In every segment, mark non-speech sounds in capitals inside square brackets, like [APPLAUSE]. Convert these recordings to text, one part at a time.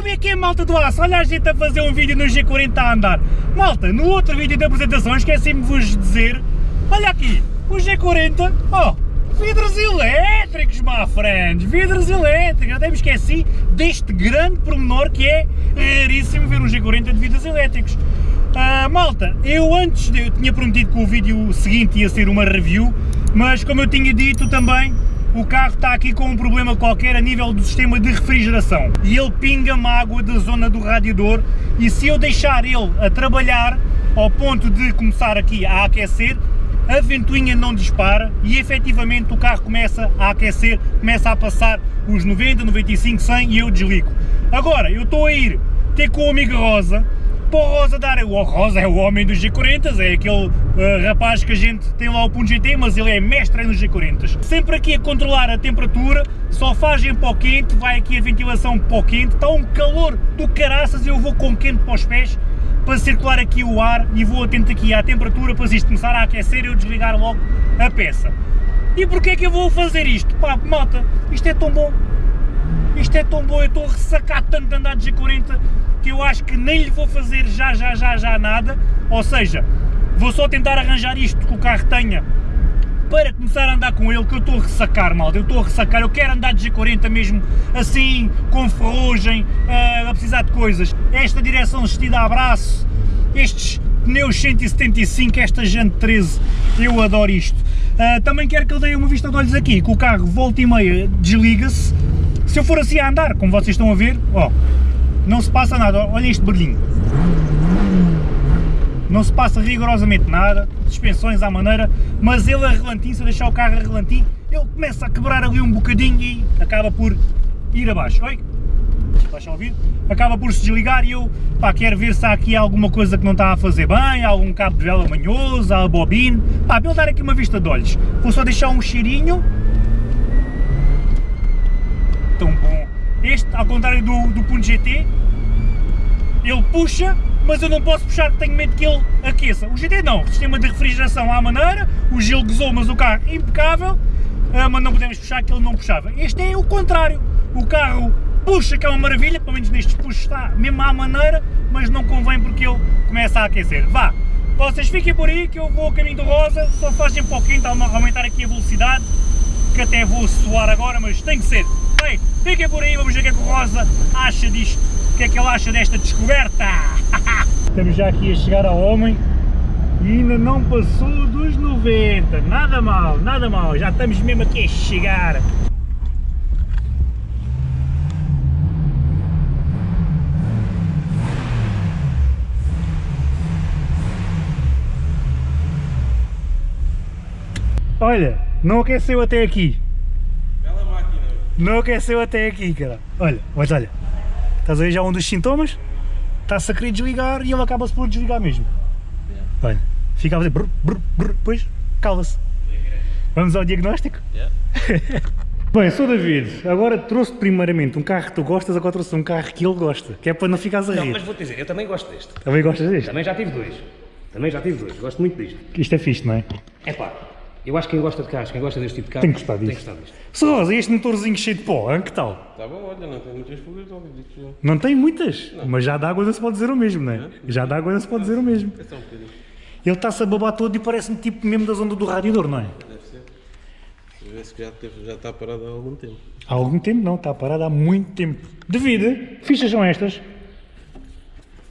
Como é que é malta do aço? Olha a gente a fazer um vídeo no G40 a andar. Malta, no outro vídeo da apresentação esqueci-me de vos dizer, olha aqui, o G40, oh, vidros elétricos, my friends, vidros elétricos, até me esqueci deste grande pormenor que é raríssimo ver um G40 de vidros elétricos. Uh, malta, eu antes, de, eu tinha prometido que o vídeo seguinte ia ser uma review, mas como eu tinha dito também, o carro está aqui com um problema qualquer a nível do sistema de refrigeração e ele pinga-me água da zona do radiador e se eu deixar ele a trabalhar ao ponto de começar aqui a aquecer, a ventoinha não dispara e efetivamente o carro começa a aquecer, começa a passar os 90, 95, 100 e eu desligo. Agora, eu estou a ir ter com o amigo Rosa, para o Rosa dar, o Rosa é o homem dos G40, é aquele uh, rapaz que a gente tem lá o ponto GT, mas ele é mestre nos G40. Sempre aqui a controlar a temperatura, só faz em pó quente, vai aqui a ventilação pó quente, está um calor do caraças eu vou com quente para os pés, para circular aqui o ar e vou atento aqui à temperatura para isto começar a aquecer e eu desligar logo a peça. E porquê é que eu vou fazer isto? Pá, malta, isto é tão bom, isto é tão bom, eu estou a ressacar tanto de andar de G40 que eu acho que nem lhe vou fazer já, já, já, já nada, ou seja, vou só tentar arranjar isto que o carro tenha para começar a andar com ele, que eu estou a ressacar, malta, eu estou a ressacar, eu quero andar de G40 mesmo assim, com ferrugem, uh, a precisar de coisas. Esta direção vestida a braço, estes pneus 175, esta Jante 13, eu adoro isto. Uh, também quero que ele dê uma vista de olhos aqui, que o carro volta e meia desliga-se, se eu for assim a andar, como vocês estão a ver, ó, não se passa nada, olha este barulhinho. Não se passa rigorosamente nada, suspensões à maneira, mas ele a relantim, se eu deixar o carro a relantim, ele começa a quebrar ali um bocadinho e acaba por ir abaixo. Oi? Baixa a ouvir? Acaba por se desligar e eu pá, quero ver se há aqui alguma coisa que não está a fazer bem, algum cabo de vela manhoso, a bobina, pá, para eu dar aqui uma vista de olhos. Vou só deixar um cheirinho. Tão bom. Este, ao contrário do, do Punto GT, ele puxa, mas eu não posso puxar, tenho medo que ele aqueça. O GT não, sistema de refrigeração à maneira, o gelo gozou, mas o carro impecável, ah, mas não podemos puxar que ele não puxava. Este é o contrário, o carro puxa, que é uma maravilha, pelo menos nestes puxos está mesmo à maneira, mas não convém porque ele começa a aquecer. Vá, vocês fiquem por aí que eu vou ao caminho do rosa, só fazem um pouquinho, está a aumentar aqui a velocidade, que até vou suar agora, mas tem que ser. Bem, fiquem por aí, vamos ver o que é que o Rosa acha disto, o que é que ele acha desta descoberta. [LAUGHS] Estamos já aqui a chegar ao homem e ainda não passou dos 90, nada mal, nada mal, já estamos mesmo aqui a chegar. Olha, não aqueceu até aqui. Não aqueceu até aqui, cara. Olha, mas olha, estás a ver já um dos sintomas? Está-se a querer desligar e ele acaba-se por desligar mesmo. Olha, fica a fazer brr, brr, brr, depois cala-se. Vamos ao diagnóstico? Yeah. [LAUGHS] Bem, sou David, agora trouxe primeiramente um carro que tu gostas, agora trouxe um carro que ele gosta, que é para não ficares a rir. Não, mas vou-te dizer, eu também gosto deste. Também gostas deste? Também já tive dois. Também já tive dois, gosto muito disto. Isto é fixe, não é? É pá, eu acho que quem gosta de carros, quem gosta deste tipo de carro, tem que gostar disto. Tem que gostar disto. Rosa, este motorzinho cheio de pó, hein? que tal? Está bom, olha, não tem muitas fugas, não Não tem muitas, não. mas já dá água não se pode dizer o mesmo, não é? Já dá água não se pode dizer o mesmo. É só um bocadinho. Ele está-se a babar todo e parece-me tipo mesmo da zona do radiador, não é? Deve ser. Vê-se que já, teve, já está parado há algum tempo. Há algum tempo não, está parado há muito tempo. Devido, fichas são estas.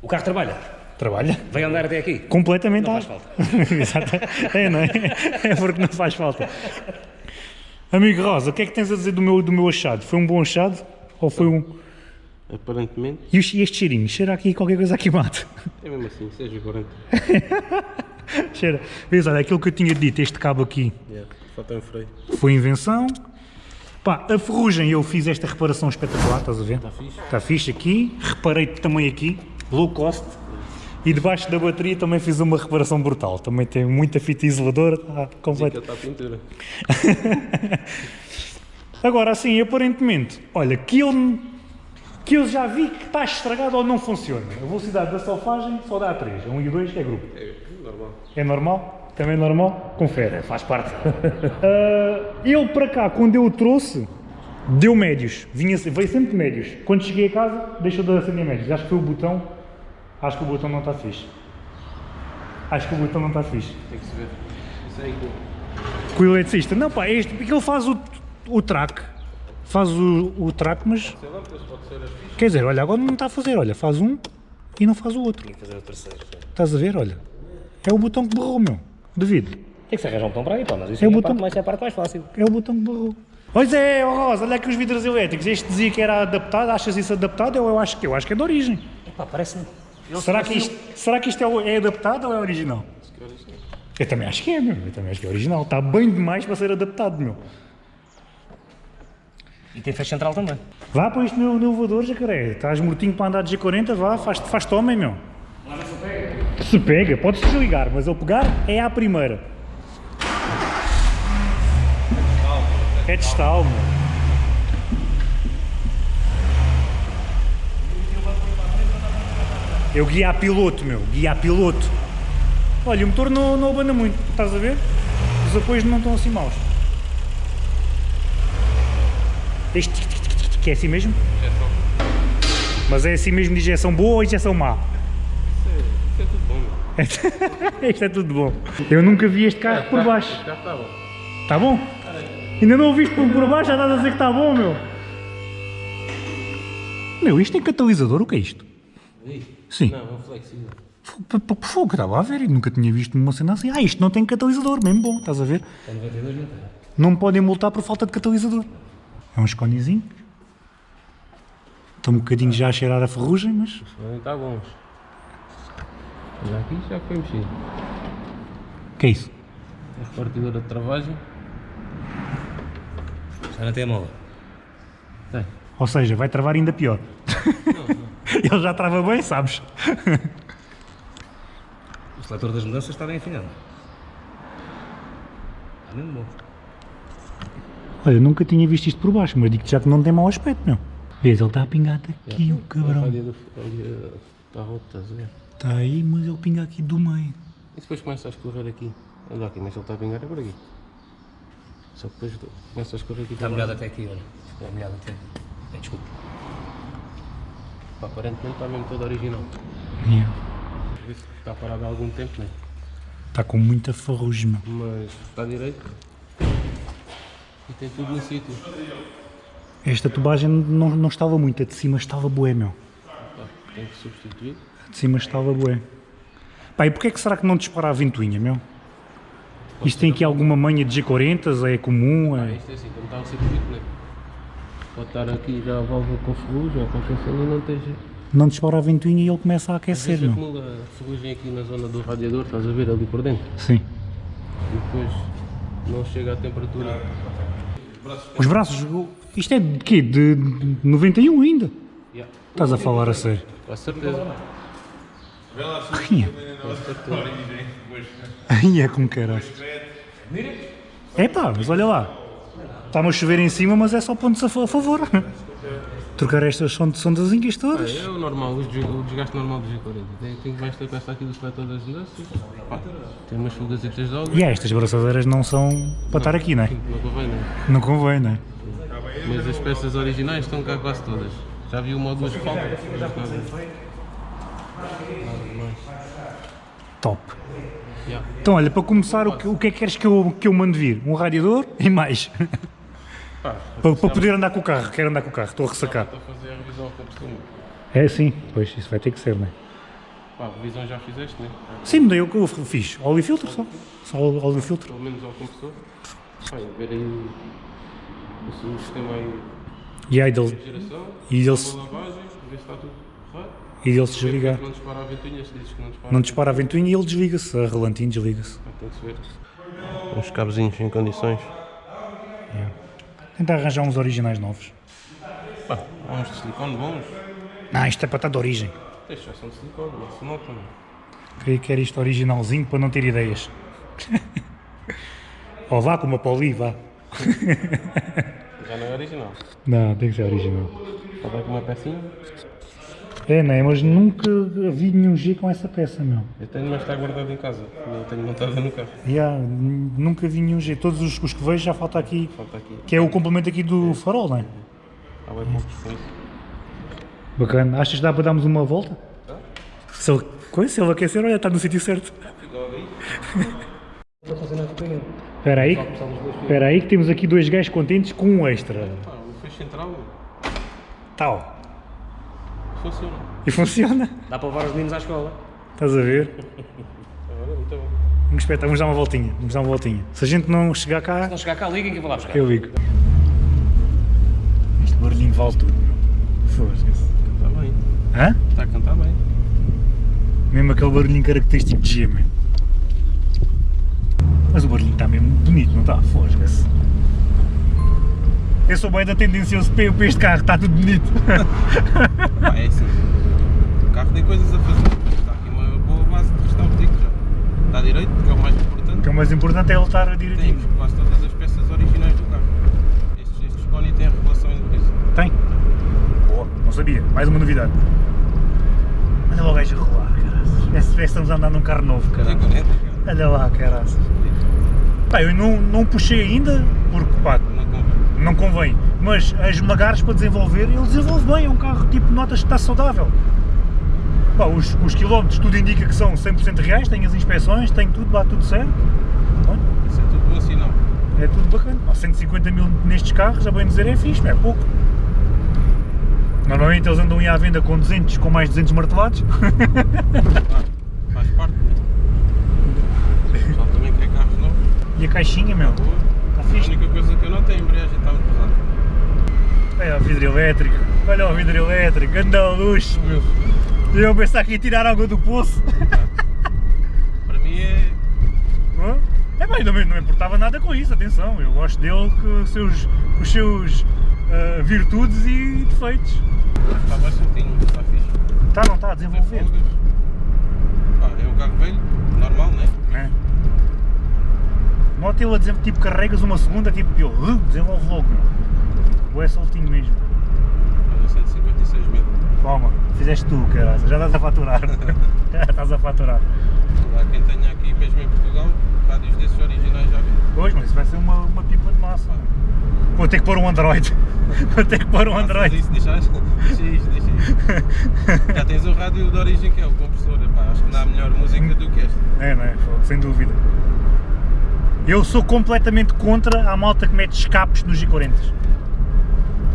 O carro trabalha? Trabalha. Vai andar até aqui? Completamente. Não faz falta. [LAUGHS] Exato. É, não é? É porque não faz falta. Amigo Rosa, o que é que tens a dizer do meu, do meu achado? Foi um bom achado? Ou foi um... Aparentemente. E este cheirinho? Cheira aqui qualquer coisa aqui mate. É mesmo assim, seja 40. [LAUGHS] Cheira. Vês, olha, aquilo que eu tinha dito, este cabo aqui. Yeah, falta um freio. Foi invenção. Pá, a ferrugem eu fiz esta reparação espetacular, estás a ver? Está fixe. Está fixe aqui. Reparei também aqui, low cost. E debaixo da bateria também fiz uma reparação brutal. Também tem muita fita isoladora, está completo. Está a pintura. [LAUGHS] Agora, assim, aparentemente, olha, que eu, que eu já vi que está estragado ou não funciona. A velocidade da solfagem só dá 3, 1 e 2 é grupo. É normal. É normal? Também é normal? Confere. Faz parte. uh, [LAUGHS] ele para cá, quando eu o trouxe, Deu médios, vinha, veio sempre médios. Quando cheguei a casa, deixou de acender médios. Acho que foi o botão. Acho que o botão não está fixe. Acho que o botão não está fixe. Tem que se ver. Isso aí que Com o eletricista. Não, pá, este, porque ele faz o, o track. Faz o, o track, mas. sei lá, depois pode ser as. Quer dizer, olha, agora não está a fazer. Olha, faz um e não faz o outro. Tinha que fazer o terceiro. Estás a ver? Olha. É o botão que borrou, meu. Devido. Tem que se arranjar um botão para aí, pá, mas isso É é, o botão- parte mais, é a parte mais fácil. É o botão que barrou. Pois é, Rosa, olha aqui os vidros elétricos. Este dizia que era adaptado. Achas isso adaptado? Eu, eu acho que eu acho que é de origem. Epá, parece-me. Será que isto, será que isto é, o- é adaptado ou é original? Eu também acho que é, meu. Eu também acho que é original. Está bem demais para ser adaptado, meu. E tem fecho central também. Vá para isto no, no elevador, jacaré. Estás mortinho para andar de G40, vá, faz, faz homem, meu. Se pega, podes desligar, mas eu pegar é à primeira. É de estalo, meu. Eu guia a piloto, meu, guia a piloto. Olha, o motor não, não abana muito, estás a ver? Os apoios não estão assim maus. Este que é assim mesmo? Mas é assim mesmo de injeção boa ou injeção má? Isso é tudo bom. [LAUGHS] Isto é tudo bom. Eu nunca vi este carro por baixo. Já está bom. Está bom? Ainda não o viste por, por baixo, já estás a dizer que está bom, meu. Meu, isto tem catalisador, o que é isto? Sim. Não, é um flexível. Fogo, estava a ver e nunca tinha visto uma cena assim. Ah, isto não tem catalisador, mesmo bom, estás a ver? Tem 92 não tem. Não podem multar por falta de catalisador. É um esconezinho. Estou um bocadinho já a cheirar a ferrugem, mas Não está bom. Já aqui já foi mexido. o que é isso? A repartidora de travagem. Já não tem a mola. Tem. Ou seja, vai travar ainda pior. [LAUGHS] Ele já trava bem, sabes? O seletor das mudanças está bem afinado. Está mesmo bom. Olha, nunca tinha visto isto por baixo, mas digo-te já que não tem mau aspecto, meu. Vês, ele está a pingar aqui, o A cabrão. do- ali, Está roto, estás a ver? Está aí, mas ele pinga aqui do meio. E depois começa a escorrer aqui. Olha aqui, mas ele está a pingar é por aqui. Só que depois começa a escorrer aqui Está molhado até aqui, olha. Está molhado até. Bem, desculpa. Pá, Aparentemente está mesmo todo original. Yeah. Está parado há algum tempo, né? Está com muita ferrugem. Mas está direito. E tem tudo no sítio. Esta tubagem não, não estava muito, a de cima estava bué, meu. Pá, tem que substituir. A de cima estava bué. Pá, e porquê que será que não dispara a ventoinha, meu? Isto tem aqui alguma manha de G40, é comum, Ah, é... isto é assim, como está o circuito, né? Pode estar aqui já a válvula com ferrugem ou qualquer cena e não esteja. Não dispara a ventoinha e ele começa a aquecer, meu. acumula ferrugem aqui na zona do radiador, estás a ver ali por dentro. Sim. E depois não chega à temperatura. Os braços, isto é de quê? De 91 ainda? Yeah. Estás a falar a sério? Com certeza. Ai, Com certeza. Ai, é com caralho. É pá, mas olha lá. Está-me a chover em cima, mas é só pontos a a favor. Trocar estas son- sondazinhas todas. É o normal, o desgaste, normal do G40. Tem, que esta peça aqui do seletor das. Pá, tem umas fugazitas de óleo. E é, estas braçadeiras não são para estar aqui, não é? Não convém, né? Não convém, não é? Mas as peças originais estão cá quase todas. Já vi uma ou duas que faltam. Top. Yeah. Então, olha, para começar, o que, o que é que queres que eu, que eu mande vir? Um radiador e mais. [LAUGHS] Para, para poder andar com o carro. Quero andar com o carro, estou a ressacar. Estou a fazer a revisão compressor. É sim, pois, isso vai ter que ser, não é? Pá, a revisão já fizeste, né? Sim, mudei o que eu fiz. Óleo e filtro só. Só óleo e filtro. Pelo menos ao compressor. Pá, ver aí o, sistema aí E aí dele, e ele, se está tudo correto. e ele se desligar. Não dispara a ventoinha, se dizes que não dispara. Não dispara a ventoinha e ele desliga-se. A relantinho desliga-se. Tem que se ver. Uns cabezinhos em condições. Tentar arranjar uns originais novos. Pá, há uns de silicone bons. Não, isto é para estar de origem. Estes já são de silicone, não se nota. não. Queria que era isto originalzinho para não ter ideias. [LAUGHS] Ou vá com uma poli, vá. Já não é original. Não, tem que ser original. Só vai com uma pecinha. É, não é? Mas nunca vi nenhum G com essa peça, meu. Eu tenho, mas está guardado em casa. Eu tenho montada no carro. Yeah, nunca vi nenhum G. Todos os, os que vejo já falta aqui, Falta aqui. que é o complemento aqui do farol, não é? Há bem poucos. Bacana. Achas que dá para darmos uma volta? Se ele, se ele aquecer, olha, está no sítio certo. Não com ele. Espera aí, espera aí que temos aqui dois gajos contentes com um extra. Pá, o fecho central Tal. Funciona. E funciona. Dá para levar os meninos à escola. Estás a ver? [LAUGHS] Agora, muito bom. Vamos esperar, vamos dar uma voltinha. Vamos dar uma voltinha. Se a gente não chegar Se cá, não chegar cá, liguem que eu vou lá buscar. eu ligo. Este barulhinho vale tudo. meu. Foda-se. Está bem. Hã? Está a cantar bem. Mesmo aquele barulhinho característico de G, man. Mas o barulhinho está mesmo bonito, não está? Fosga-se. Eu sou bem da tendencioso para para este carro, está tudo bonito. [LAUGHS] Pá, é assim. O carro tem coisas a fazer. Está aqui uma boa base de restauro, digo já. Está direito, que é o mais O importante. que é o mais importante é ele estar direitinho. Temos quase todas as peças originais do carro. Estes, estes Pony têm regulação em dureza. Tem? Boa, não sabia. Mais uma novidade. Olha lá o gajo a rolar, caraças. Que estamos a andar num carro novo, Tem caralho. 40, cara. Olha lá, caraças. Pá, eu não, não puxei ainda, porque pá, Não convém. não convém. Mas a esmagares para desenvolver, ele desenvolve bem, é um carro tipo, notas que está saudável. Pá, os, os quilómetros tudo indica que são 100% reais, tem as inspeções, tem tudo, bate tudo certo. Olha, Isso é tudo bom sinal. é tudo bacana. Pá, 150 mil nestes carros, a bem dizer, é fixe, é pouco. Normalmente eles andam aí à venda com 200, com mais 200 martelados. Claro, [LAUGHS] faz parte. O pessoal também quer carros novos. e a caixinha, meu, está A fixe. única coisa que eu não tenho, a embreagem está muito pesada. Olha o vidro elétrico, olha o vidro elétrico, anda luxo, meu. Eu pensar que ia tirar água do poço. [LAUGHS] Para mim é. Hã? É bem, não me, não me importava nada com isso, atenção, eu gosto dele com os seus, os seus ah, virtudes e defeitos. Está mais soltinho, está fixe. Tá, não está a desenvolver. Pá, é um carro velho, normal, né? É. Nota ele a dizer, tipo, carregas uma segunda, tipo, uh, desenvolve logo, meu. Ou é soltinho mesmo. Olha, 156 mil. Toma, fizeste tu, caralho, já estás a faturar. [LAUGHS] já estás a faturar. Há quem tenha aqui, mesmo em Portugal, rádios desses originais já vi. Pois, mas isso vai ser uma, uma pipa de massa. Vou ter que pôr um Android. [LAUGHS] Vou ter que pôr um Faças Android. Isso? Deixa isto, deixa isto. Já tens o rádio de origem que é o compressor. Epá, acho que não há melhor música do que esta. É, não é? Sem dúvida. Eu sou completamente contra a malta que mete escapes nos G40.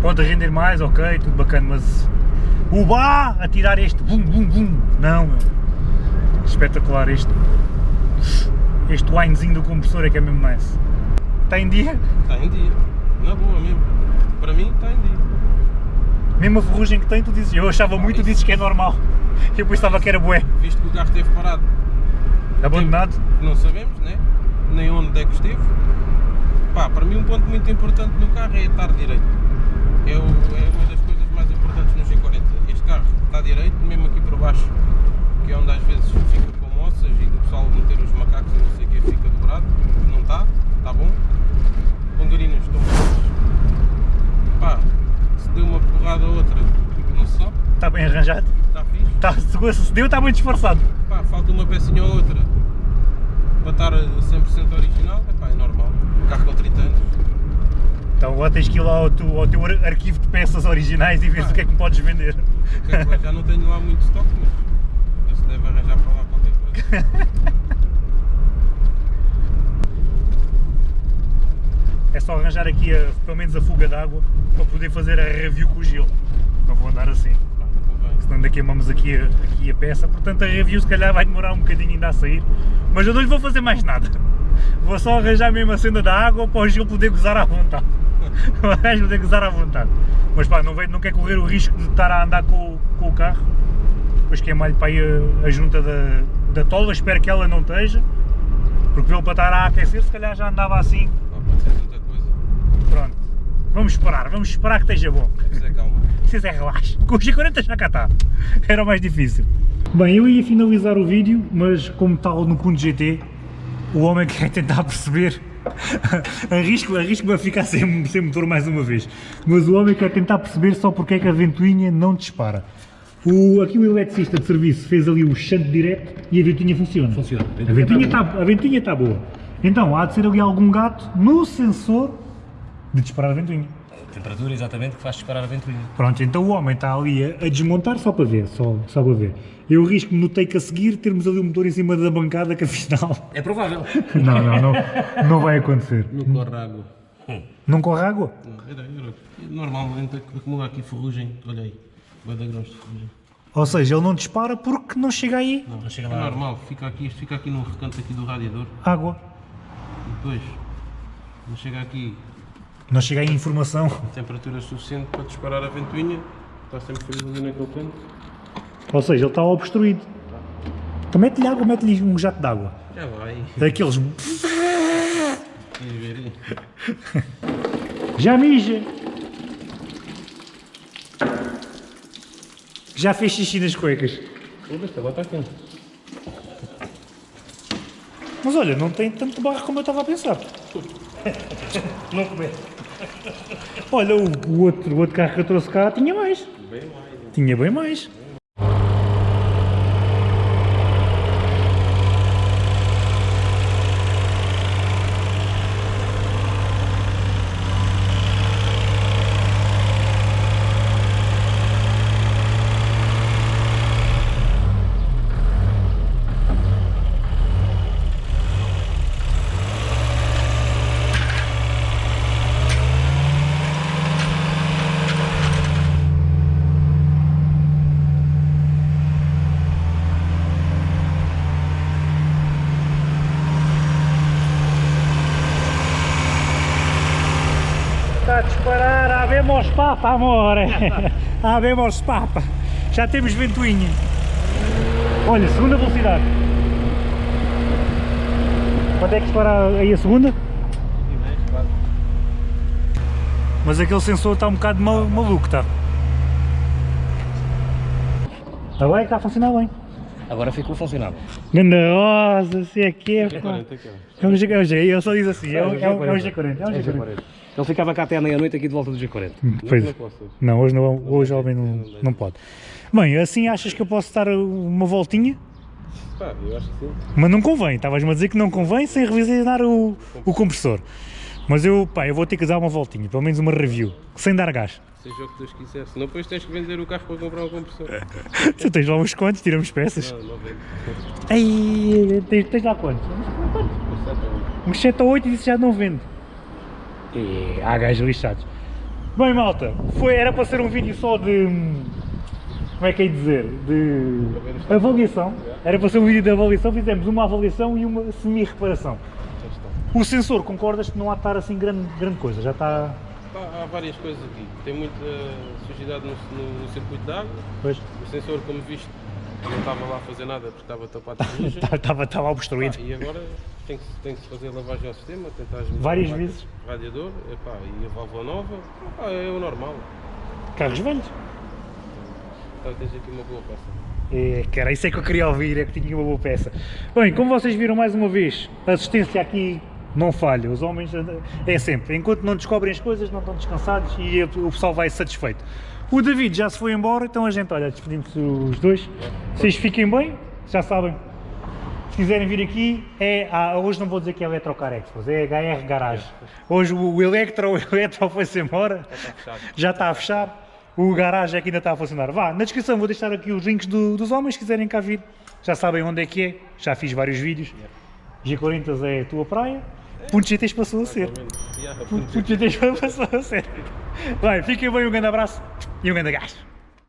Pode render mais, ok, tudo bacana, mas o bá a tirar este bum bum bum, não meu. Espetacular este. Este winezinho do compressor é que é mesmo nice. Está em dia? Está em dia. Na boa mesmo. Para mim está em dia. Mesmo a ferrugem que tem, tu dizes. Eu achava muito, tu dizes que é normal. [LAUGHS] Eu pensava que era bué. Visto que o carro esteve parado, Abandonado. não sabemos, né? Nem onde é que esteve. Pá, para mim um ponto muito importante no carro é estar direito. É, o- é uma das coisas mais importantes no G40. Este carro está direito, mesmo aqui por baixo, que é onde às vezes fica com moças e do pessoal meter os macacos e não sei o que fica dobrado. Não está, está bom. Pongarinas estão boas. Pá, se deu uma porrada ou outra, não se sabe, Está bem arranjado. está fixe. Está, se deu, está bem disfarçado. Pá, falta uma pecinha ou outra para estar a 100% original, epá, é normal. Um carro com 30 anos. Então agora tens que ir lá ao teu, ao teu ar- arquivo de peças originais e ver o que é que me podes vender. Já não tenho lá muito estoque, mas se deve arranjar para lá qualquer coisa. [LAUGHS] É só arranjar aqui a- pelo menos a fuga d'água para poder fazer a review com o gelo. Não vou andar assim, senão ainda queimamos aqui a, aqui a peça. Portanto a review se calhar vai demorar um bocadinho ainda a sair. Mas eu não lhe vou fazer mais nada. Vou só arranjar mesmo a cena da água para o gelo poder gozar à vontade. O gajo poder gozar à vontade. Mas pá, não, vai, não quer correr o risco de estar a andar com, o- com o carro. Depois queimar-lhe para aí a, a junta da, da tola, espero que ela não esteja. Porque ele para estar a aquecer se calhar já andava assim. Pá, pode ser tanta coisa. Pronto. Vamos esperar, vamos esperar que esteja bom. Preciso é calma. [LAUGHS] Preciso é relax. Com os G40 já cá está. Era o mais difícil. Bem, eu ia finalizar o vídeo, mas como tal no ponto GT, o homem quer tentar perceber. [LAUGHS] arrisco, arrisco-me a ficar sem, sem motor mais uma vez. Mas o homem quer tentar perceber só porque é que a ventoinha não dispara. O, aqui o eletricista de serviço fez ali o shunt direto e a ventinha funciona. Funciona. A ventinha está a ventinha está boa. Então, há de ser ali algum gato no sensor de disparar a ventoinha. A temperatura exatamente que faz disparar a ventoinha. Pronto, então o homem está ali a, a desmontar só para ver, só, só para ver. Eu risco-me no take a seguir termos ali o motor em cima da bancada que afinal... [LAUGHS] É provável. [LAUGHS] Não, não, não, não vai acontecer. No corre água. Não corre água? Era, era. Normalmente acumula aqui ferrugem. Olha aí. Vai dar grãos de ferrugem. Ou seja, ele não dispara porque não chega aí Não, chega é lá. normal. Fica aqui, isto fica aqui no recanto aqui do radiador. água. E depois, não chega aqui Não chega aí informação. a temperatura suficiente para disparar a ventoinha. Está sempre frio ali naquele canto. Ou seja, ele está obstruído. Então mete-lhe água, mete-lhe um jato de água. Já vai. Daqueles. Já mija! Já fez xixi nas cuecas. Mas olha, não tem tanto barro como eu estava a pensar. Não comer. Olha, o, o outro, o outro carro que eu trouxe cá tinha mais. Bem mais. Tinha bem mais. A disparar, habemos papa, amore. [LAUGHS] habemos papa. Já temos ventoinha. Olha, segunda velocidade. Quando é que dispara aí a segunda? Mas aquele sensor está um bocado mal- maluco, está. Agora é que está a funcionar bem. Agora ficou funcional. Ganda rosa, se é que é, pá. 40 aqui. É um G, é um G, ele só diz assim, é um, é um, é um G40, é um É G40. G40. Ele ficava cá até à meia-noite aqui de volta do G40. Pois, Não posso. não, hoje, não, hoje o homem não, não pode. Bem, assim achas que eu posso dar uma voltinha? Pá, eu acho que sim. Mas não convém, estavas-me a dizer que não convém sem revisar o, o compressor. Mas eu, pá, eu vou ter que dar uma voltinha, pelo menos uma review, sem dar gás. Seja o que Deus quiser. Senão depois tens que vender o carro para comprar um compressor. [LAUGHS] Tu tens lá uns quantos, tiramos peças. Não, não vendo. Ei, tens, tens lá quantos? Uns 7 ou 8 e disse já não vende. E há gajos lixados. Bem malta, foi, era para ser um vídeo só de... hum, Como é que é dizer? De avaliação. Era para ser um vídeo de avaliação, fizemos uma avaliação e uma semi-reparação. O sensor, concordas que não há de estar assim grande, grande coisa? Já está... Há várias coisas aqui. Tem muita sujidade no, no- no circuito de água. Pois, O sensor, como viste, não estava lá a fazer nada porque estava tapado de [LAUGHS] ferrugem. estava, estava obstruído. Pá, e agora tem que, tem que fazer lavagem ao sistema, tentar Várias vezes. Radiador, epá, e a válvula nova, epá, é o normal. Carros velhos. Então tens aqui uma boa peça. É, cara, isso é que eu queria ouvir, é que tinha uma boa peça. Bem, como vocês viram mais uma vez, assistência aqui não falha. Os homens é sempre, enquanto não descobrem as coisas, não estão descansados e o pessoal vai satisfeito. O David já se foi embora, então a gente, olha, despedimos os dois. Vocês fiquem bem, já sabem. Se quiserem vir aqui, é, hoje não vou dizer que é Electrocar Expos, é HR Garage. Hoje o, Electro, o Electro foi-se embora, já está a fechar. O garagem é que ainda está a funcionar. Vá, na descrição vou deixar aqui os links do- dos homens, se quiserem cá vir. Já sabem onde é que é, já fiz vários vídeos. G40 é a tua praia. Pontos GTs passou a ser. Yeah, Pontos GTs passou a ser. Vai, fiquem bem, um grande abraço e um grande gás.